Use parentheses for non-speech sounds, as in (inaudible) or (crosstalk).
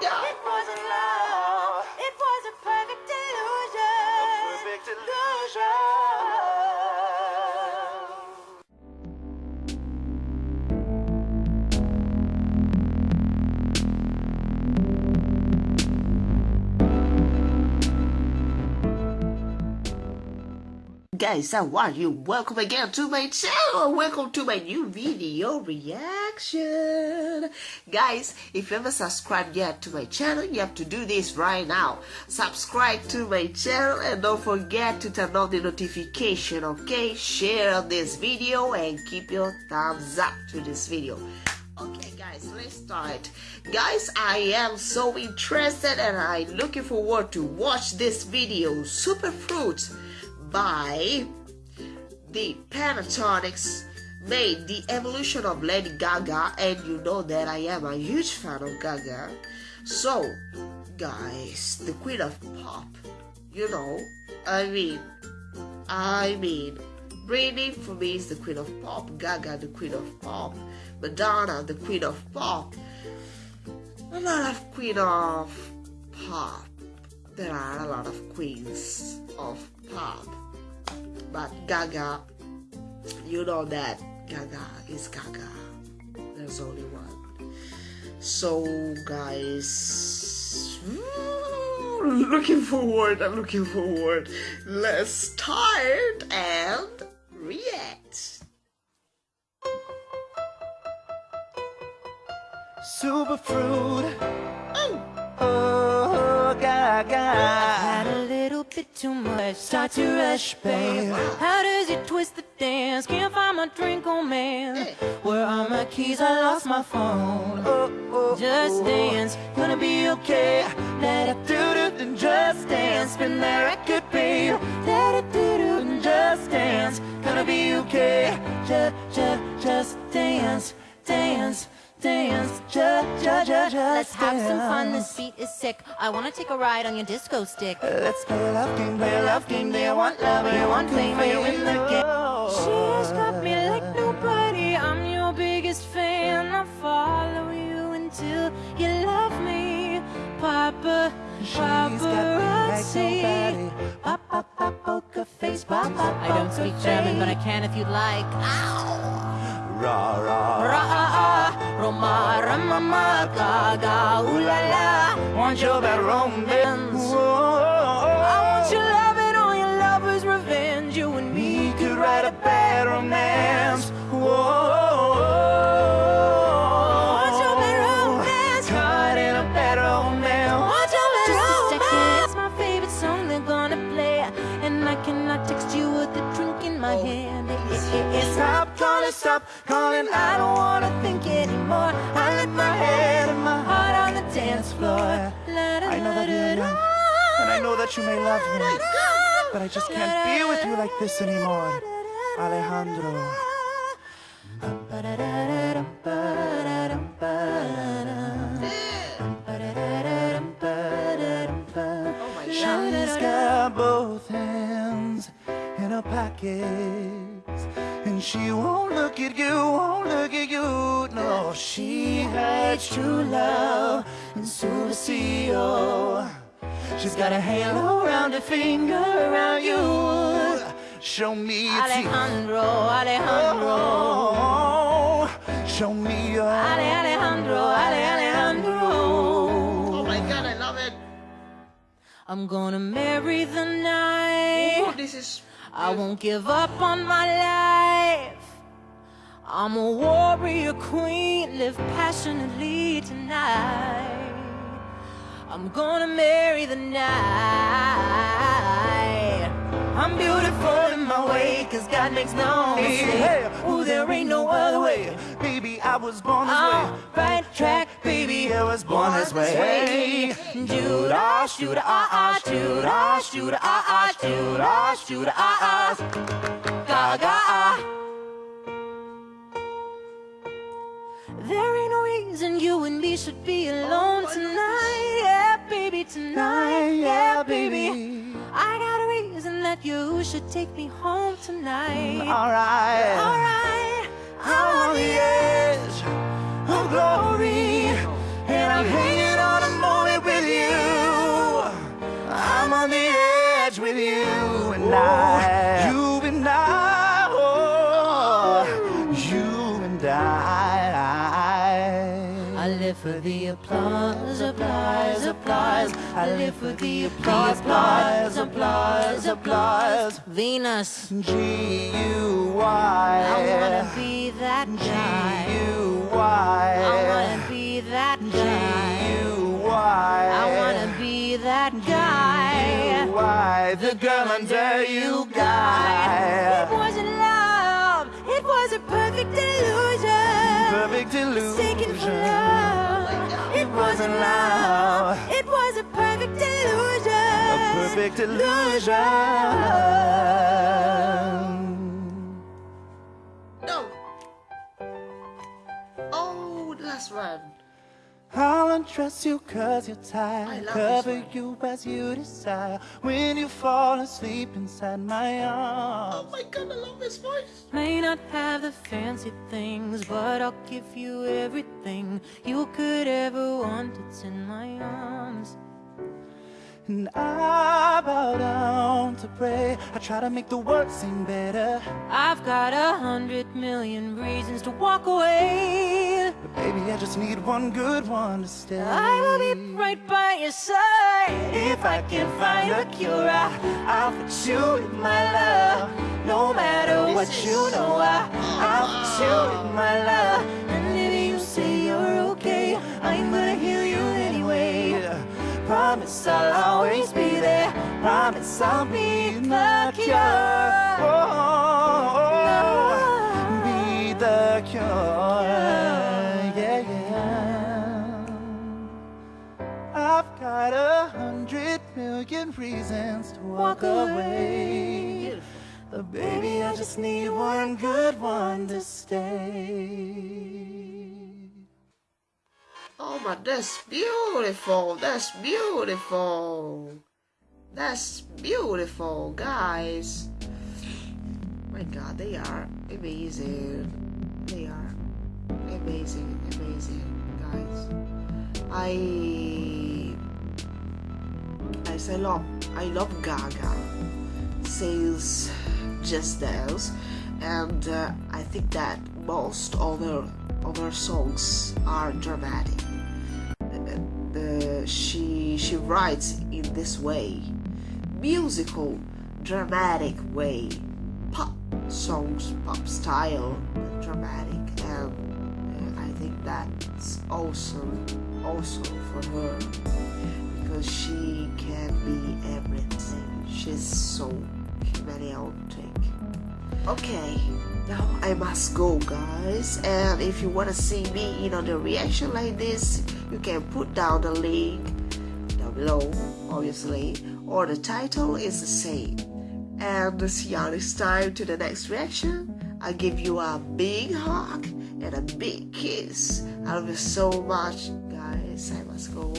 Gaga. It wasn't love. It was a perfect illusion. Perfect illusion. Guys, how are you? Welcome again to my channel. Welcome to my new video reaction. (laughs) Guys, if you haven't subscribed yet to my channel, you have to do this right now. Subscribe to my channel and don't forget to turn on the notification, okay? Share this video and keep your thumbs up to this video. Okay guys, let's start. Guys, I am so interested and I'm looking forward to watch this video, Super Fruits by the Pentatonix made the evolution of Lady Gaga and you know that I am a huge fan of Gaga. So, guys, the queen of pop, you know, I mean, I mean, Britney for me is the queen of pop, Gaga the queen of pop, Madonna the queen of pop, a lot of queen of pop. There are a lot of queens of pop, but Gaga, you know that Gaga is Gaga. There's only one. So, guys, mm, looking forward. I'm looking forward. Let's start and react. Superfruit. Oh, Oh, Gaga. Had a little bit too much. Start to rush, babe. How does it twist the dance? Can't find my drink, oh man. Where are my keys? I lost my phone. Just dance, gonna be okay. Let it do do and just dance. Spin that record, babe. Let it do do and just dance. Gonna be okay. Just, just, just dance, dance, dance. Let's have some fun, this beat is sick. I wanna take a ride on your disco stick. Let's play a love game, play a love game. They want love, they want fame, they win the game. She's got me like nobody. I'm your biggest fan. I'll follow you until you love me, Papa. Like Paparazzi. pop, pop, poker face, pop, I don't speak German, but I can if you'd like. Rah, rah, Ra Roma Ramama Gaga Ooh la la Want your bad romance. I want your love and all your lovers' revenge. You and me could write a bad stop calling. I don't wanna think anymore. I let my head and my heart on the dance floor. I know that young, and I know that you may love me, but I just can't be with you like this anymore, Alejandro. She hides true love in Subacio. She's got a halo around her finger, around you. Show me your teeth. Alejandro, Alejandro, Oh, show me your. Ale, Alejandro, Ale, Alejandro. Oh my god, I love it. I'm gonna marry the night. Oh, this is. I won't give up on my life. I'm a warrior queen, live passionately tonight. I'm gonna marry the night. I'm beautiful in my way, cause God makes no mistake. Hey, Ooh, there ain't no other way. Baby, I was born this I'm way. right track, baby. I was born this way. Judah, ah, ah, Judah, Judah, ah, ah, Judah, Judah, ah, ah. Gaga, ah. There ain't no reason you and me should be alone oh, tonight. Yeah, baby, tonight. Yeah, baby. I got a reason that you should take me home tonight. Mm, Alright Alright I'm on the edge of glory And I'm hanging on a moment with you. I'm on the edge with you and I the applause, applause, applause. I live for the applause, applause, applause, applause. Venus, G U Y. I wanna be that guy. G U Y. I wanna be that guy. G U Y. I wanna be that guy. Why the girl under you guy. It wasn't love, it was a perfect illusion. Perfect Mistaken for illusion. love. It wasn't love, it was a perfect illusion. A perfect illusion. I'll you cause you're I tired. love Cover you as you desire. When you fall asleep inside my Oh arms. my god, I love his voice. May not have the fancy things, but I'll give you everything you could ever want. It's in my arms. And I bow down to pray. I try to make the world seem better. I've got a hundred million reasons to walk away. But baby, I just need one good one to stay. I will be right by your side if I can find a cure. I, I'll put you in my love, no matter what you know. I, I'll put you in my love, and if you say you're okay, I'm gonna heal you anyway. Promise I'll always be there. Promise I'll be the cure. Reasons to walk away. But baby, I just need one good one to stay. Oh my, that's beautiful. That's beautiful. That's beautiful, guys. My God, they are amazing. They are amazing, amazing, guys. I, guys, I love, I love Gaga. Sales, Just Dance, and uh, I think that most of her of her songs are dramatic. She she writes in this way, musical, dramatic way, pop songs, pop style, dramatic, and uh, I think that's awesome, also for her because she can be everything. She's so chameleontic. Okay, now I must go, guys. And if you want to see me in on a reaction like this, you can put down the link down below, obviously, or the title is the same. And see you next time to the next reaction. I give you a big hug and a big kiss. I love you so much, guys. I must go.